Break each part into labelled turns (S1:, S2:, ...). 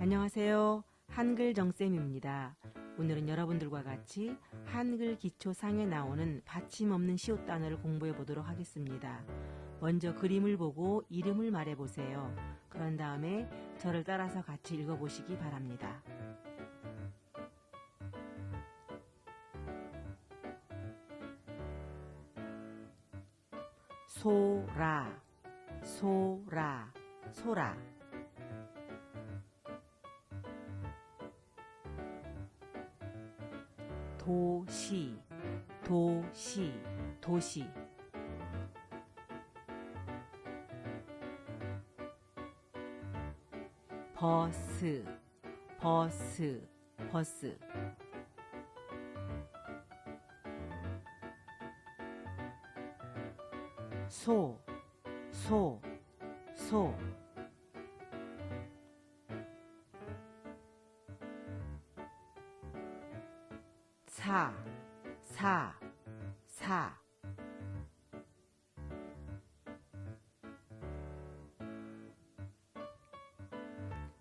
S1: 안녕하세요. 한글 정쌤입니다. 오늘은 여러분들과 같이 한글 기초상에 나오는 받침 없는 시옷 단어를 공부해 보도록 하겠습니다. 먼저 그림을 보고 이름을 말해 보세요. 그런 다음에 저를 따라서 같이 읽어 보시기 바랍니다. 소라, 소라, 소라. 도시, 도시, 도시. 버스, 버스, 버스. 소, 소, 소. 사, 사, 사.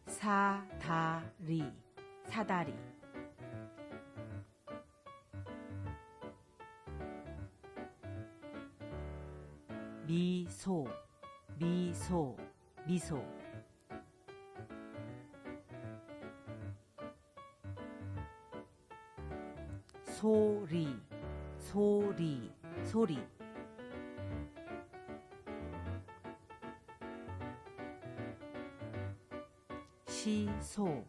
S1: 사다리, 사다리. 미소, 미소, 미소. 소리, 소리, 소리. 시소,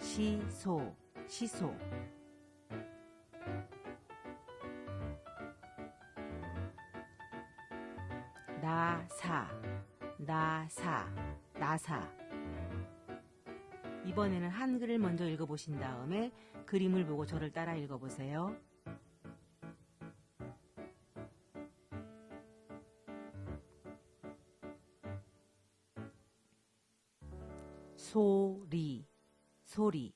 S1: 시소, 시소. 나사, 나사, 나사. 이번에는 한글을 먼저 읽어보신 다음에 그림을 보고 저를 따라 읽어보세요. 소리, 소리.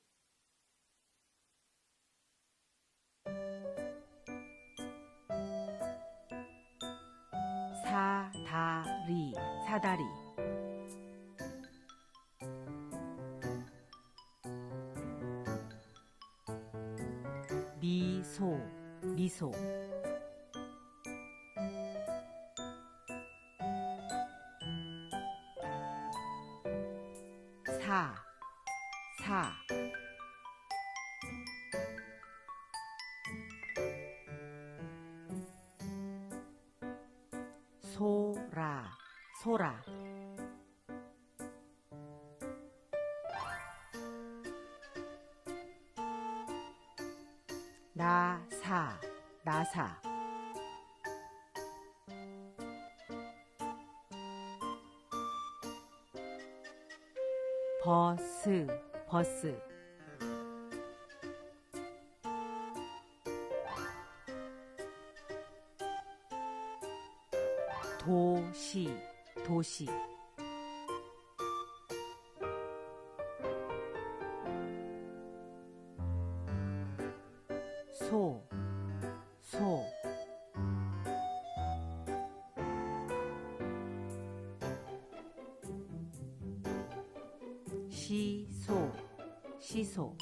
S1: 사다리, 사다리. 미소, 미소. 사, 사. 소라, 소라. 나사, 나사. 버스, 버스. 도시, 도시. 소, 소. 시소, 시소.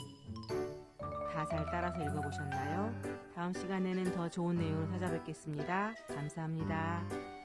S1: 다잘 따라서 읽어보셨나요? 다음 시간에는 더 좋은 내용으로 찾아뵙겠습니다. 감사합니다.